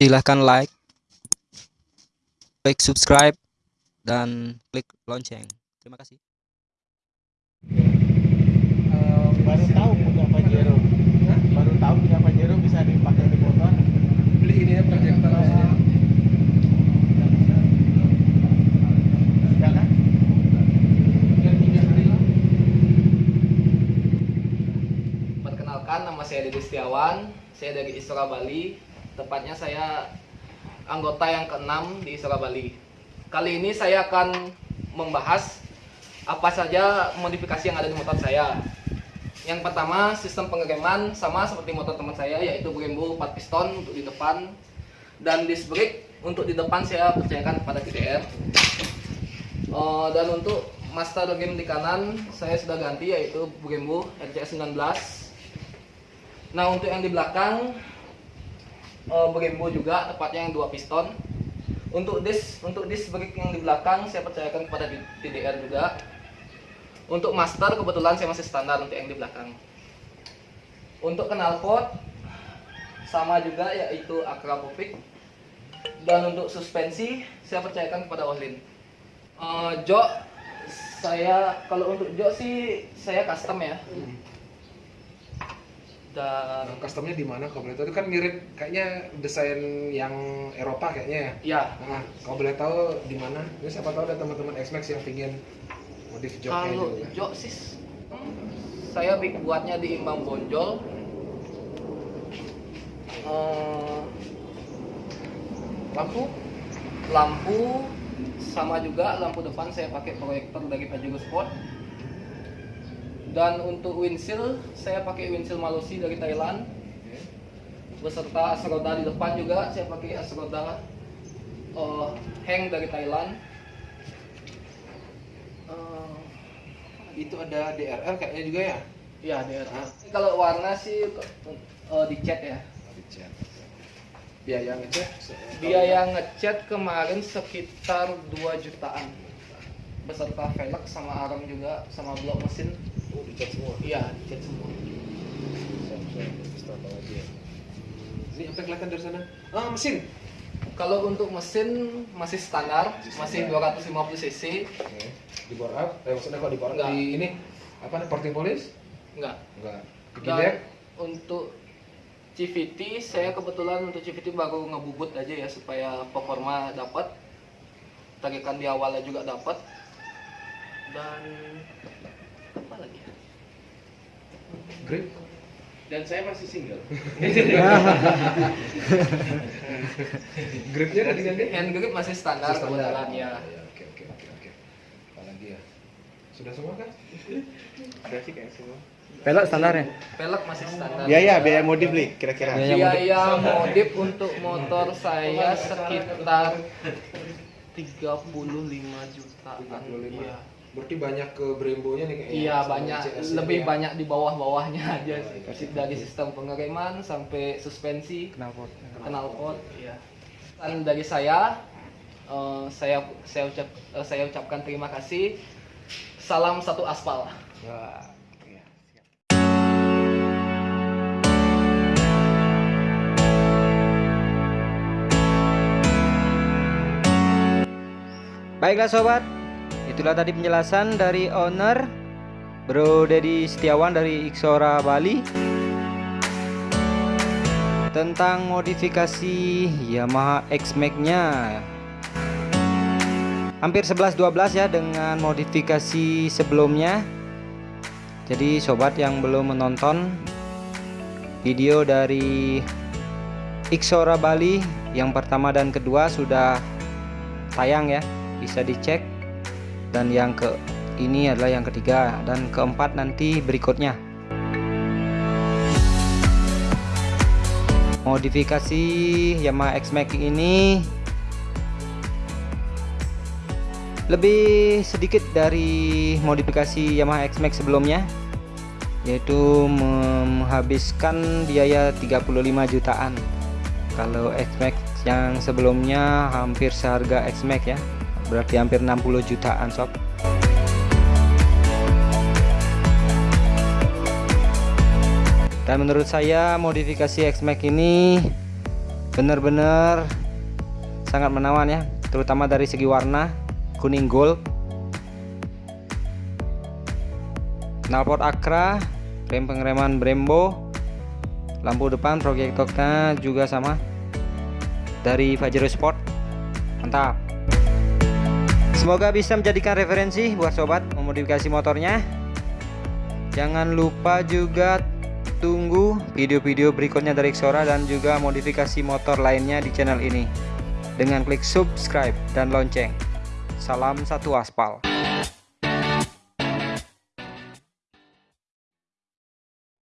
silahkan like klik subscribe dan klik lonceng. Terima kasih. Eh, baru tahu punya Pajero baru tahu punya Pajero bisa dipakai di motor. Beli ini ya proyektor kan? Perkenalkan nama saya Deddy Setiawan, saya dari Istora Bali. Tepatnya saya anggota yang keenam di Istora Bali. Kali ini saya akan membahas apa saja modifikasi yang ada di motor saya. Yang pertama, sistem pengereman sama seperti motor teman saya yaitu Brembo 4 piston untuk di depan dan disc brake untuk di depan saya percayakan kepada TDR. Eh, dan untuk master game di kanan saya sudah ganti yaitu Brembo RCS 19 Nah untuk yang di belakang uh, Brembo juga tepatnya yang dua piston. Untuk disk untuk disk brake yang di belakang saya percayakan kepada TDR juga. Untuk master kebetulan saya masih standar untuk yang di belakang. Untuk knalpot sama juga yaitu Akrapovic. Dan untuk suspensi saya percayakan kepada Ohlin. Uh, jok saya kalau untuk jok sih saya custom ya. Dan Nah, customnya di mana? Kalau boleh tahu itu kan mirip kayaknya desain yang Eropa kayaknya ya? Ya nah kalau boleh tahu di mana? Ini siapa tahu ada teman-teman X-Max yang pingin modif joknya Kalau juga. jok sih saya bik buatnya di imbang bonjol. Eh, lampu. Lampu sama juga lampu depan saya pakai proyektor dari Pajero Sport. Dan untuk windshield saya pakai windshield Malusi dari Thailand beserta as roda di depan juga saya pakai as roda eh, hang dari Thailand. Eh, itu ada DRL kayaknya juga ya Ya, DRA. Kalau warna sih eh, dicat ya. dicat biaya ngecek se- Biaya ngecat kemarin sekitar 2 jutaan. Beserta velg sama arang juga sama blok mesin. Oh dicat semua Iya, dicat semua. Lagi ya. ini apa yang kelihatan dari sana ah mesin Kalau untuk mesin masih standar, Masih masih standar. 250 cc. Oke. di bore up eh maksudnya kok di bore up Enggak. di ini apa nih porting police Enggak. enggak Dan untuk CVT saya kebetulan untuk CVT baru ngebubut aja ya supaya performa dapat. Tarikan di awalnya juga dapat. Dan? Grip dan saya masih single. gripnya ada diganti Hand grip masih standar Masih standar. kebetulan ya. Iya, oke oke oke oke apa lagi ya sudah semua kan Udah sih kayak semua. pelek standar ya Pelek masih standar. biaya biaya modif nih kira-kira Biaya Biaya modif untuk motor saya sekitar 35 jutaan. 35. Iya. Berarti banyak ke Brembo nya nih kayaknya Iya banyak, CS lebih ya. banyak di bawah-bawahnya aja sih. Dari sistem pengereman sampai suspensi, knalpot knalpot, iya. Dan dari saya, eh, saya saya ucap eh, saya ucapkan terima kasih. Salam satu aspal. Wah, iya, siap. Baiklah sobat, itulah tadi penjelasan dari owner Bro Dedi Setiawan dari Iksora Bali tentang modifikasi Yamaha X-Max-nya. Hampir 11-12 ya dengan modifikasi sebelumnya. Jadi sobat yang belum menonton video dari Iksora Bali yang pertama dan kedua sudah tayang ya bisa dicek dan yang ke ini adalah yang ketiga. Dan keempat nanti berikutnya. Modifikasi Yamaha X-Max ini lebih sedikit dari modifikasi Yamaha X-Max sebelumnya yaitu menghabiskan biaya 35 jutaan. Kalau X-Max yang sebelumnya hampir seharga X-Max ya berarti hampir 60 jutaan sob. Dan menurut saya modifikasi X-Max ini bener-bener sangat menawan ya terutama dari segi warna kuning gold. Knalpot Akra rem pengereman Brembo lampu depan proyektornya juga sama dari Pajero Sport. Mantap semoga bisa menjadikan referensi buat sobat memodifikasi motornya. Jangan lupa juga tunggu video-video berikutnya dari Xora dan juga modifikasi motor lainnya di channel ini. Dengan klik subscribe dan lonceng. Salam satu aspal